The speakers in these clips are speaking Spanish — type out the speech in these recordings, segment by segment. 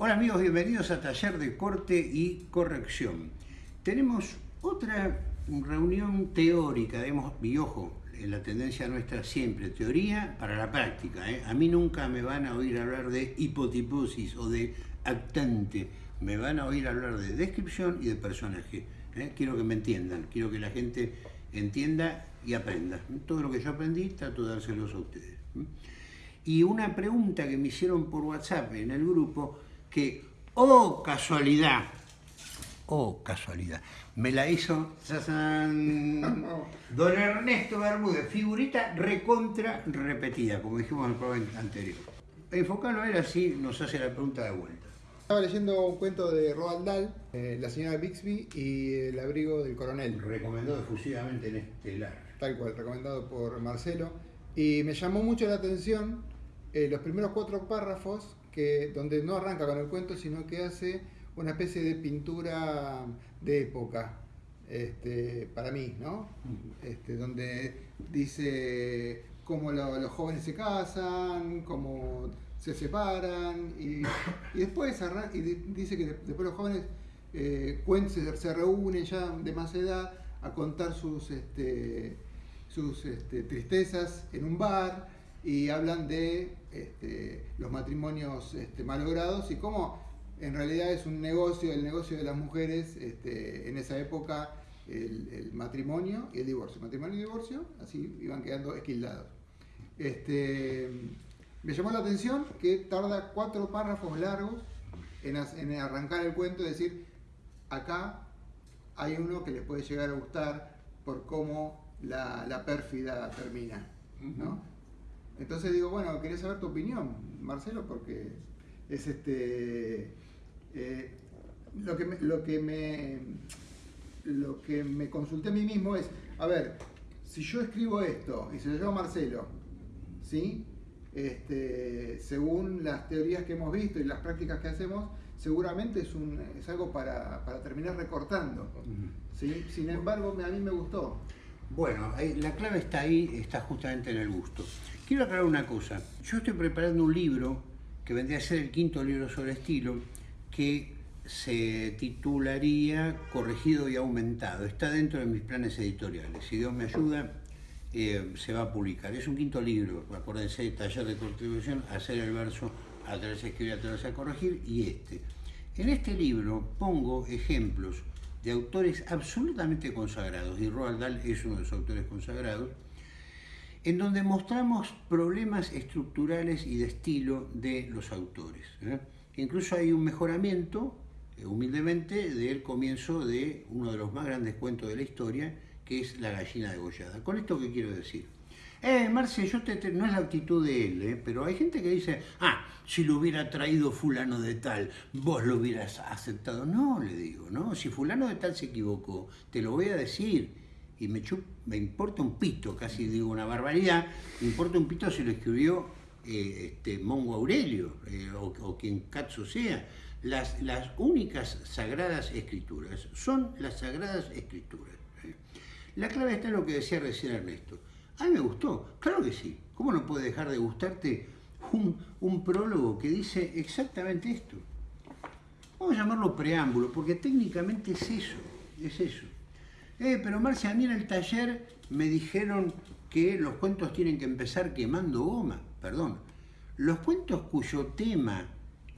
Hola amigos, bienvenidos a Taller de Corte y Corrección. Tenemos otra reunión teórica, digamos, y ojo, en la tendencia nuestra siempre, teoría para la práctica. ¿eh? A mí nunca me van a oír hablar de hipotiposis o de actante, me van a oír hablar de descripción y de personaje. ¿eh? Quiero que me entiendan, quiero que la gente entienda y aprenda. Todo lo que yo aprendí trato de dárselos a ustedes. Y una pregunta que me hicieron por WhatsApp en el grupo, que, oh casualidad, oh casualidad, me la hizo don Ernesto Bermúdez, figurita recontra repetida, como dijimos en el programa anterior. Enfocarlo a él así nos hace la pregunta de vuelta. Estaba leyendo un cuento de Roald Dahl, eh, La señora Bixby y El abrigo del coronel. Recomendado efusivamente en Estelar. Tal cual, recomendado por Marcelo. Y me llamó mucho la atención eh, los primeros cuatro párrafos que, donde no arranca con el cuento, sino que hace una especie de pintura de época, este, para mí, ¿no? Este, donde dice cómo los jóvenes se casan, cómo se separan, y, después y dice que después los jóvenes eh, se, reúnen ya de más edad a contar sus, este, sus tristezas en un bar y hablan de este, los matrimonios este, malogrados y cómo en realidad es un negocio, el negocio de las mujeres este, en esa época, el, matrimonio y el divorcio. Matrimonio y divorcio, así iban quedando esquildados. Me llamó la atención que tarda cuatro párrafos largos en, arrancar el cuento y decir, acá hay uno que les puede llegar a gustar por cómo la, pérfida termina. Entonces digo, bueno, quería saber tu opinión, Marcelo, porque es este. Eh, lo, que me, lo, que me, lo que me consulté a mí mismo es, a ver, si yo escribo esto y se lo llevo a Marcelo, ¿sí? Este, según las teorías que hemos visto y las prácticas que hacemos, seguramente es, un, es algo para, terminar recortando. Sin embargo, a mí me gustó. Bueno, la clave está ahí, está justamente en el gusto. Quiero aclarar una cosa. Yo estoy preparando un libro que vendría a ser el quinto libro sobre estilo, que se titularía Corregido y Aumentado. Está dentro de mis planes editoriales. Si Dios me ayuda, eh, se va a publicar. Es un quinto libro, acuérdense, taller de contribución, hacer el verso, atreverse a escribir, atreverse a corregir, y este. En este libro pongo ejemplos de autores absolutamente consagrados, y Roald Dahl es uno de los autores consagrados, en donde mostramos problemas estructurales y de estilo de los autores. ¿eh? Incluso hay un mejoramiento, eh, humildemente, del comienzo de uno de los más grandes cuentos de la historia, que es La gallina degollada. ¿Con esto qué quiero decir? Eh, Marce, yo te, no es la actitud de él, ¿eh? pero hay gente que dice, ah, si lo hubiera traído fulano de tal, vos lo hubieras aceptado. No, le digo, ¿no? Si fulano de tal se equivocó, te lo voy a decir. Y me, me importa un pito, casi digo una barbaridad, me importa un pito si lo escribió eh, este, Mongo Aurelio eh, o, quien Katsu sea. Las, las únicas sagradas escrituras son las sagradas escrituras. La clave está en lo que decía recién Ernesto a mí me gustó, claro que sí. ¿Cómo no puede dejar de gustarte un, prólogo que dice exactamente esto? Vamos a llamarlo preámbulo, porque técnicamente es eso, es eso. Eh, pero Marcia, a mí en el taller me dijeron que los cuentos tienen que empezar quemando goma, perdón. Los cuentos cuyo tema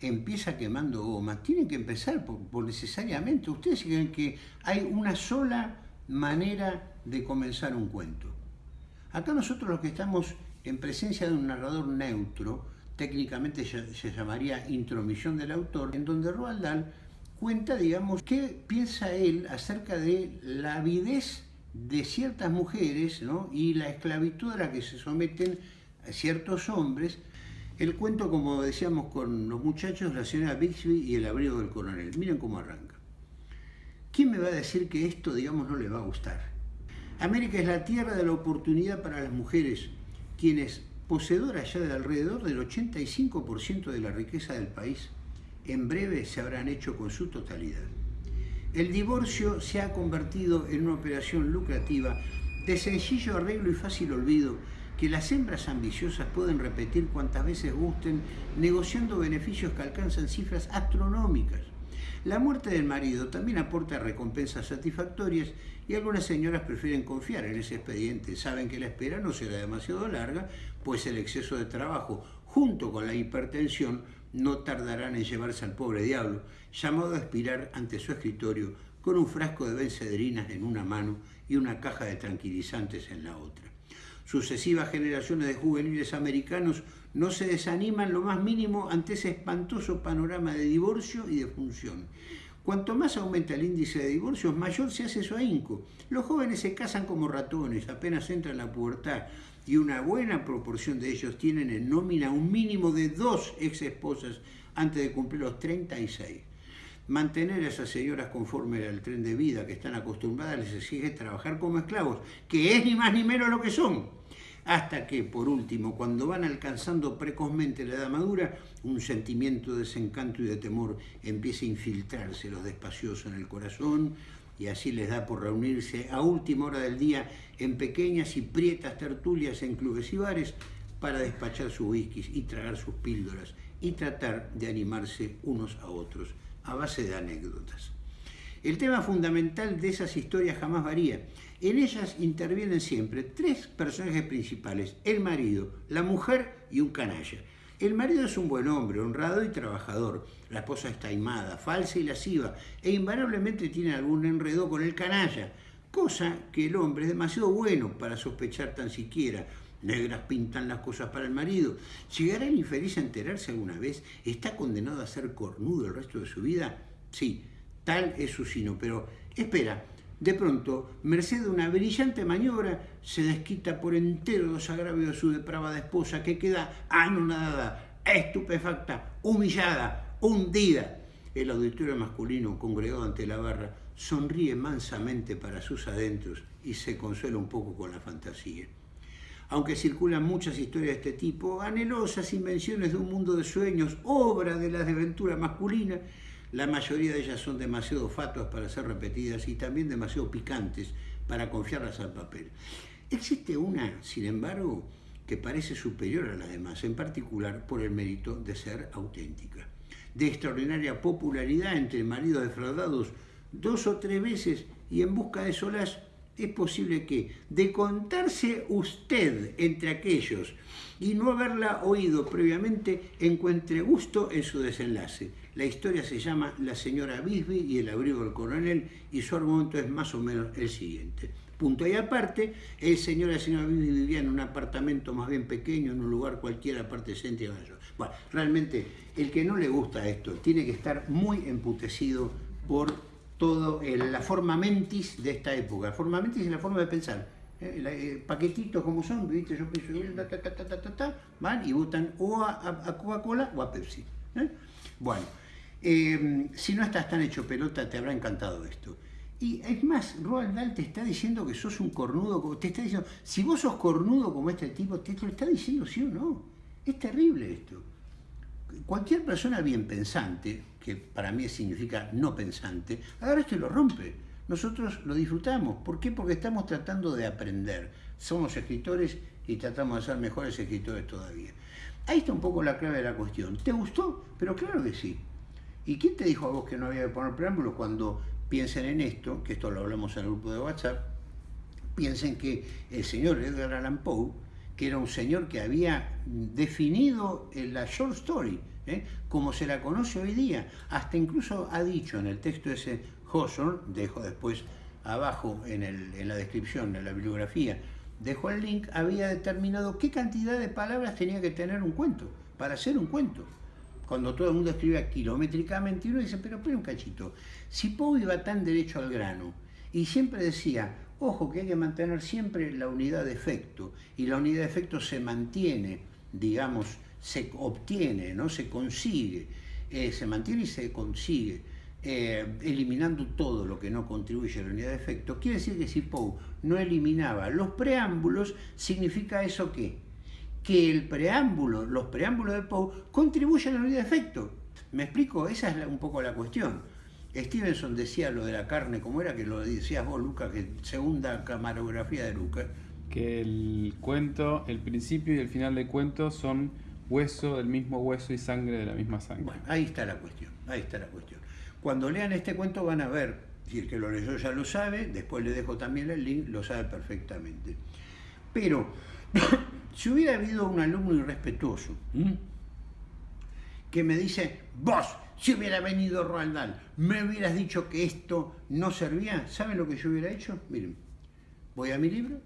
empieza quemando goma tienen que empezar por necesariamente. Ustedes creen que hay una sola manera de comenzar un cuento. Acá nosotros los que estamos en presencia de un narrador neutro, técnicamente se llamaría intromisión del autor, en donde Roald Dahl cuenta, digamos, qué piensa él acerca de la avidez de ciertas mujeres y la esclavitud a la que se someten ciertos hombres. El cuento, como decíamos con los muchachos, la señora Bixby y el abrigo del coronel. Miren cómo arranca. ¿Quién me va a decir que esto, digamos, no le va a gustar? América es la tierra de la oportunidad para las mujeres, quienes, poseedoras ya de alrededor del 85% de la riqueza del país, en breve se habrán hecho con su totalidad. El divorcio se ha convertido en una operación lucrativa de sencillo arreglo y fácil olvido que las hembras ambiciosas pueden repetir cuantas veces gusten, negociando beneficios que alcanzan cifras astronómicas. La muerte del marido también aporta recompensas satisfactorias y algunas señoras prefieren confiar en ese expediente. Saben que la espera no será demasiado larga, pues el exceso de trabajo junto con la hipertensión no tardarán en llevarse al pobre diablo, llamado a expirar ante su escritorio con un frasco de bencedrinas en una mano y una caja de tranquilizantes en la otra. Sucesivas generaciones de juveniles americanos no se desaniman lo más mínimo ante ese espantoso panorama de divorcio y de función. Cuanto más aumenta el índice de divorcios, mayor se hace su ahínco. Los jóvenes se casan como ratones, apenas entran en la pubertad, y una buena proporción de ellos tienen en nómina un mínimo de dos ex esposas antes de cumplir los 36. Mantener a esas señoras conforme al tren de vida que están acostumbradas les exige trabajar como esclavos, que es ni más ni menos lo que son hasta que, por último, cuando van alcanzando precozmente la edad madura, un sentimiento de desencanto y de temor empieza a infiltrarse los despacioso en el corazón y así les da por reunirse a última hora del día en pequeñas y prietas tertulias en clubes y bares para despachar sus whiskies y tragar sus píldoras y tratar de animarse unos a otros a base de anécdotas. El tema fundamental de esas historias jamás varía en ellas intervienen siempre tres personajes principales, el marido, la mujer y un canalla. El marido es un buen hombre, honrado y trabajador. La esposa es taimada, falsa y lasciva, e invariablemente tiene algún enredo con el canalla, cosa que el hombre es demasiado bueno para sospechar tan siquiera. Negras pintan las cosas para el marido. ¿Llegará el infeliz a enterarse alguna vez? ¿Está condenado a ser cornudo el resto de su vida? Sí, tal es su sino, pero espera, de pronto, merced a una brillante maniobra, se desquita por entero los agravios de su depravada esposa, que queda anonadada, estupefacta, humillada, hundida. El auditorio masculino, congregado ante la barra, sonríe mansamente para sus adentros y se consuela un poco con la fantasía. Aunque circulan muchas historias de este tipo, anhelosas invenciones de un mundo de sueños, obra de la desventura masculina, la mayoría de ellas son demasiado fatuas para ser repetidas y también demasiado picantes para confiarlas al papel. Existe una, sin embargo, que parece superior a las demás, en particular por el mérito de ser auténtica. De extraordinaria popularidad entre maridos defraudados dos o tres veces y en busca de solas, es posible que, de contarse usted entre aquellos y no haberla oído previamente, encuentre gusto en su desenlace. La historia se llama La señora Bisbee y el abrigo del coronel y su argumento es más o menos el siguiente. Punto y aparte, el señor y la señora Bisbee vivían en un apartamento más bien pequeño, en un lugar cualquiera, aparte céntrica. Bueno, realmente, el que no le gusta esto tiene que estar muy emputecido por todo la forma mentis de esta época. La forma mentis es la forma de pensar. ¿eh? Eh, paquetitos como son, ¿viste? Yo pienso, van y votan o a, Coca-Cola o a Pepsi. ¿eh? Bueno, Em, si no estás tan hecho pelota, te habrá encantado esto. Y es más, Roald Dahl te está diciendo que sos un cornudo, te está diciendo, si vos sos cornudo como este tipo, te lo está diciendo sí o no. Es terrible esto. Cualquier persona bien pensante, que para mí significa no pensante, ahora esto lo rompe. Nosotros lo disfrutamos. ¿Por qué? Porque estamos tratando de aprender. Somos escritores y tratamos de ser mejores escritores todavía. Ahí está un poco la clave de la cuestión. ¿Te gustó? Pero claro que sí. ¿Y quién te dijo a vos que no había que poner preámbulos cuando piensen en esto, que esto lo hablamos en el grupo de WhatsApp, piensen que el señor Edgar Allan Poe, que era un señor que había definido la short story, ¿eh? como se la conoce hoy día, hasta incluso ha dicho en el texto ese Hawthorne, dejo después abajo en, en la descripción de la bibliografía, dejo el link, había determinado qué cantidad de palabras tenía que tener un cuento, para hacer un cuento cuando todo el mundo escribe kilométricamente, uno dice, pero espera un cachito, si Poe iba tan derecho al grano y siempre decía, ojo que hay que mantener siempre la unidad de efecto, y la unidad de efecto se mantiene, digamos, se obtiene, ¿no? se consigue, eh, se mantiene y se consigue, eh, eliminando todo lo que no contribuye a la unidad de efecto, quiere decir que si Poe no eliminaba los preámbulos, significa eso que que el preámbulo, los preámbulos de Poe, contribuyen a la unidad de efecto. ¿Me explico? Esa es un poco la cuestión. Stevenson decía lo de la carne, como era que lo decías vos, Lucas, que segunda camarografía de Lucas, que el cuento, el principio y el final del cuento son hueso del mismo hueso y sangre de la misma sangre. Bueno, ahí está la cuestión, ahí está la cuestión. Cuando lean este cuento van a ver, si el que lo leyó ya lo sabe, después le dejo también el link, lo sabe perfectamente. Pero, si hubiera habido un alumno irrespetuoso que me dice, vos, si hubiera venido Roald me hubieras dicho que esto no servía, ¿saben lo que yo hubiera hecho? Miren, voy a mi libro,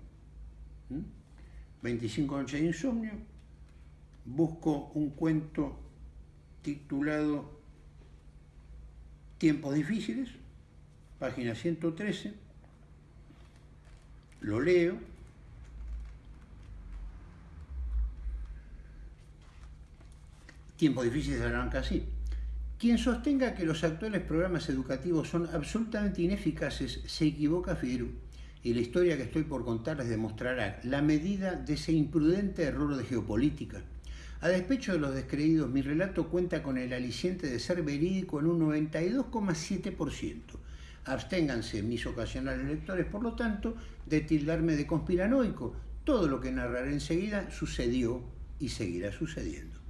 25 noches de insomnio, busco un cuento titulado Tiempos difíciles, página 113, lo leo, Tiempos difíciles arranca así. Quien sostenga que los actuales programas educativos son absolutamente ineficaces se equivoca, Fideru y la historia que estoy por contarles demostrará la medida de ese imprudente error de geopolítica. A despecho de los descreídos, mi relato cuenta con el aliciente de ser verídico en un 92,7%. Absténganse mis ocasionales lectores, por lo tanto, de tildarme de conspiranoico. Todo lo que narraré enseguida sucedió y seguirá sucediendo.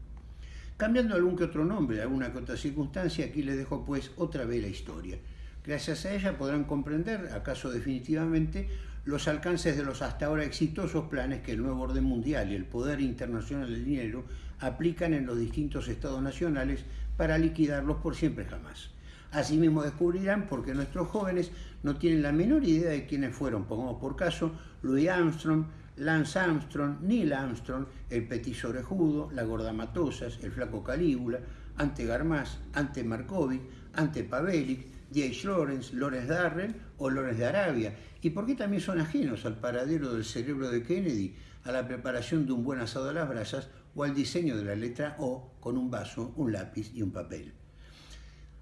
Cambiando algún que otro nombre, alguna que otra circunstancia, aquí les dejo pues otra vez la historia. Gracias a ella podrán comprender, acaso definitivamente, los alcances de los hasta ahora exitosos planes que el nuevo orden mundial y el poder internacional del dinero aplican en los distintos estados nacionales para liquidarlos por siempre jamás. Asimismo descubrirán por qué nuestros jóvenes no tienen la menor idea de quiénes fueron, pongamos por caso, Louis Armstrong, Lance Armstrong, Neil Armstrong, el petiso orejudo, la gorda Matosas, el flaco Calígula, ante Garmaz, ante Markovic, ante Pavelic, J. Lawrence, Lawrence Darrell o Lawrence de Arabia, y por qué también son ajenos al paradero del cerebro de Kennedy, a la preparación de un buen asado a las brasas o al diseño de la letra O con un vaso, un lápiz y un papel.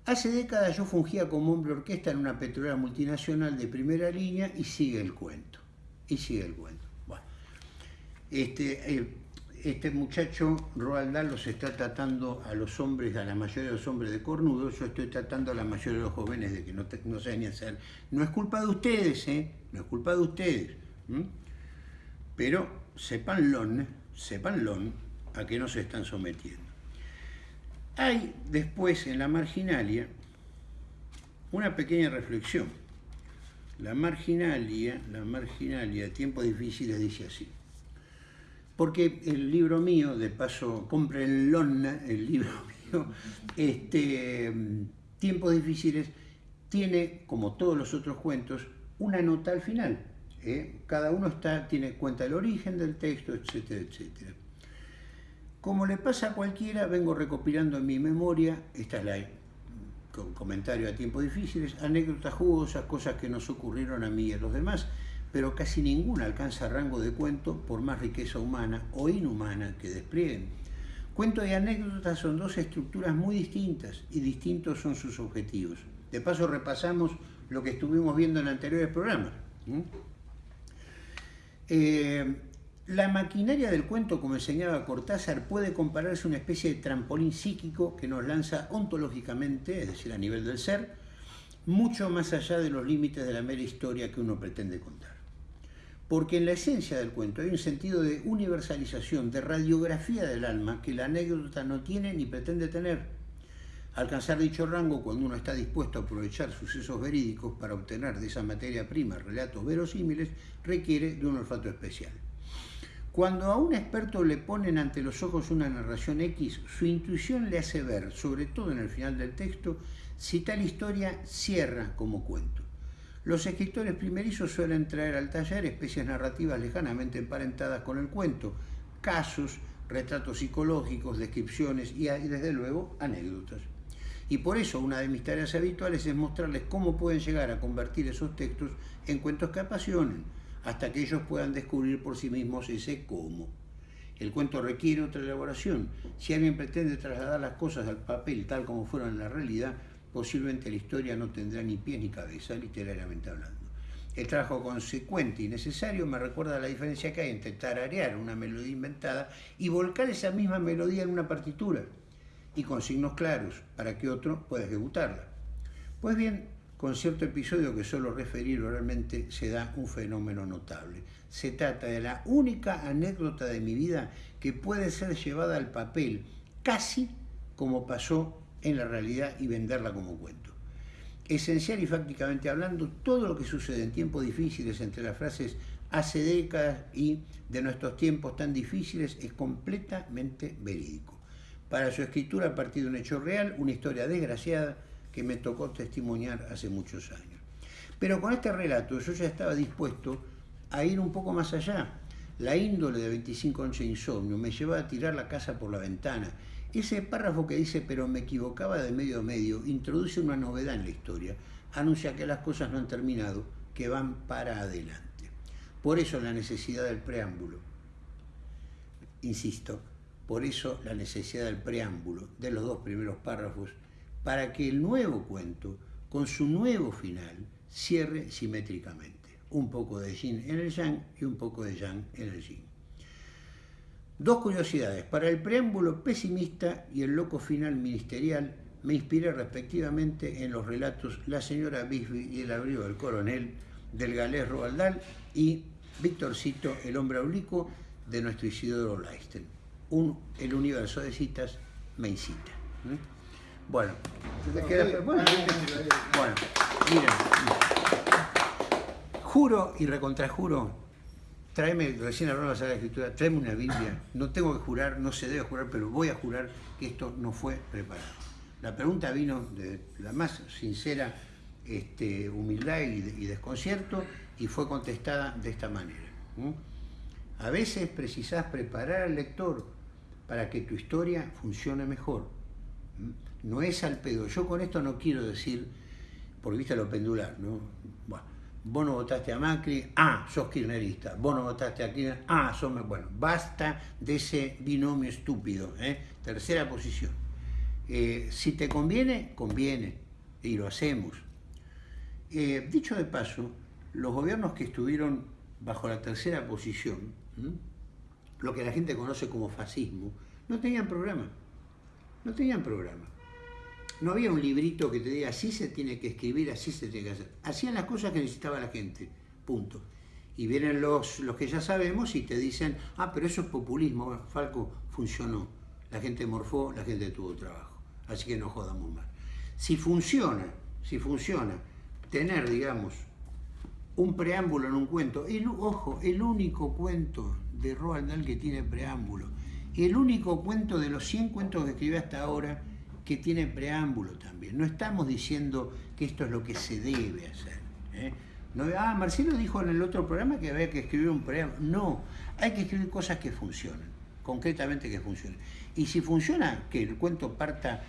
Hace décadas yo fungía como hombre orquesta en una petrolera multinacional de primera línea y sigue el cuento. Y sigue el cuento. Este, eh, este muchacho, Roald Dahl, los está tratando a los hombres, a la mayoría de los hombres de cornudo, yo estoy tratando a la mayoría de los jóvenes de que no, no saben ni hacer. No es culpa de ustedes, ¿eh? No es culpa de ustedes. Pero sepanlo, sepanlo a que no se están sometiendo. Hay después en la marginalia una pequeña reflexión. La marginalia, la marginalia, tiempos difíciles, dice así. Porque el libro mío, de paso, comprenlo, el libro mío, este, Tiempos difíciles, tiene, como todos los otros cuentos, una nota al final. ¿eh? Cada uno está, tiene cuenta del origen del texto, etcétera, etcétera. Como le pasa a cualquiera, vengo recopilando en mi memoria, esta es la comentario a tiempos difíciles, anécdotas jugosas, cosas que nos ocurrieron a mí y a los demás, pero casi ninguna alcanza rango de cuento por más riqueza humana o inhumana que desplieguen. Cuento y anécdotas son dos estructuras muy distintas y distintos son sus objetivos. De paso repasamos lo que estuvimos viendo en anteriores programas. Eh, la maquinaria del cuento, como enseñaba Cortázar, puede compararse a una especie de trampolín psíquico que nos lanza ontológicamente, es decir, a nivel del ser, mucho más allá de los límites de la mera historia que uno pretende contar porque en la esencia del cuento hay un sentido de universalización, de radiografía del alma que la anécdota no tiene ni pretende tener. Alcanzar dicho rango cuando uno está dispuesto a aprovechar sucesos verídicos para obtener de esa materia prima relatos verosímiles requiere de un olfato especial. Cuando a un experto le ponen ante los ojos una narración X, su intuición le hace ver, sobre todo en el final del texto, si tal historia cierra como cuento. Los escritores primerizos suelen traer al taller especies narrativas lejanamente emparentadas con el cuento, casos, retratos psicológicos, descripciones y, desde luego anécdotas. Y por eso una de mis tareas habituales es mostrarles cómo pueden llegar a convertir esos textos en cuentos que apasionen, hasta que ellos puedan descubrir por sí mismos ese cómo. El cuento requiere otra elaboración. Si alguien pretende trasladar las cosas al papel tal como fueron en la realidad, posiblemente la historia no tendrá ni pie ni cabeza, literariamente hablando. El trabajo consecuente y necesario me recuerda la diferencia que hay entre tararear una melodía inventada y volcar esa misma melodía en una partitura, y con signos claros, para que otro pueda ejecutarla. Pues bien, con cierto episodio que solo referir oralmente se da un fenómeno notable. Se trata de la única anécdota de mi vida que puede ser llevada al papel, casi como pasó en la realidad y venderla como cuento. Esencial y fácticamente hablando, todo lo que sucede en tiempos difíciles entre las frases hace décadas y de nuestros tiempos tan difíciles es completamente verídico. Para su escritura a partir de un hecho real, una historia desgraciada que me tocó testimoniar hace muchos años. Pero con este relato yo ya estaba dispuesto a ir un poco más allá. La índole de 25 once insomnio me llevaba a tirar la casa por la ventana. Ese párrafo que dice, pero me equivocaba de medio a medio, introduce una novedad en la historia. Anuncia que las cosas no han terminado, que van para adelante. Por eso la necesidad del preámbulo. Insisto, por eso la necesidad del preámbulo de los dos primeros párrafos para que el nuevo cuento, con su nuevo final, cierre simétricamente. Un poco de yin en el yang y un poco de yang en el yin. Dos curiosidades. Para el preámbulo pesimista y el loco final ministerial, me inspiré respectivamente en los relatos La señora Bisbee y el abrigo del coronel, del galés Roaldal y Víctorcito, el hombre oblicuo, de nuestro Isidoro Leisten. Un, el universo de citas me incita. Bueno, bueno, bueno, miren, juro y recontrajuro, tráeme, recién de la escritura, tráeme una Biblia, no tengo que jurar, no se debe jurar, pero voy a jurar que esto no fue preparado. La pregunta vino de la más sincera este, humildad y, desconcierto y fue contestada de esta manera. A veces precisás preparar al lector para que tu historia funcione mejor no es al pedo. Yo con esto no quiero decir, porque viste lo pendular, ¿no? Bueno, vos no votaste a Macri, ah, sos kirchnerista, vos no votaste a Kirchner, ah, sos... Bueno, basta de ese binomio estúpido, ¿eh? Tercera posición. Eh, si te conviene, conviene, y lo hacemos. Eh, dicho de paso, los gobiernos que estuvieron bajo la tercera posición, lo que la gente conoce como fascismo, no tenían programa. No tenían programa. No había un librito que te diga así se tiene que escribir, así se tiene que hacer. Hacían las cosas que necesitaba la gente, punto. Y vienen los, los que ya sabemos y te dicen, ah, pero eso es populismo, Falco, funcionó. La gente morfó, la gente tuvo trabajo. Así que no jodamos más. Si funciona, si funciona, tener, digamos, un preámbulo en un cuento, el, ojo, el único cuento de Roald Dahl que tiene preámbulo, el único cuento de los 100 cuentos que escribió hasta ahora que tiene preámbulo también. No estamos diciendo que esto es lo que se debe hacer. ¿eh? No, ah, Marcelo dijo en el otro programa que había que escribir un preámbulo. No, hay que escribir cosas que funcionen, concretamente que funcionen. Y si funciona, que el cuento parta,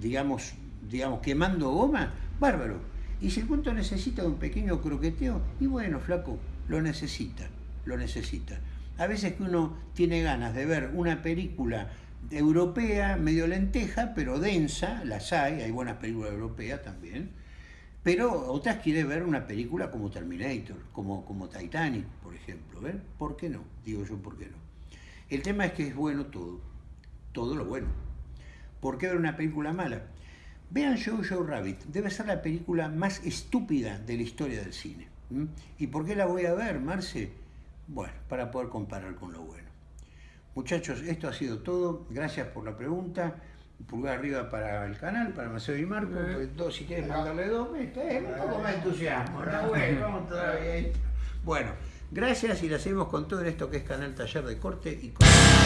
digamos, digamos quemando goma, bárbaro. Y si el cuento necesita un pequeño croqueteo, y bueno, flaco, lo necesita, lo necesita. A veces que uno tiene ganas de ver una película europea, medio lenteja, pero densa, las hay, hay buenas películas europeas también, pero otras quiere ver una película como Terminator, como, como Titanic, por ejemplo. ¿ven? ¿Por qué no? Digo yo, ¿por qué no? El tema es que es bueno todo, todo lo bueno. ¿Por qué ver una película mala? Vean Jojo Rabbit, debe ser la película más estúpida de la historia del cine. ¿Y por qué la voy a ver, Marce? Bueno, para poder comparar con lo bueno. Muchachos, esto ha sido todo. Gracias por la pregunta. Pulgar arriba para el canal, para Marcelo y Marco. Pues, si quieres mandarle dos, es un poco más entusiasmo. Bueno, todavía. Bueno, gracias y la seguimos con todo esto que es Canal Taller de Corte y Corte.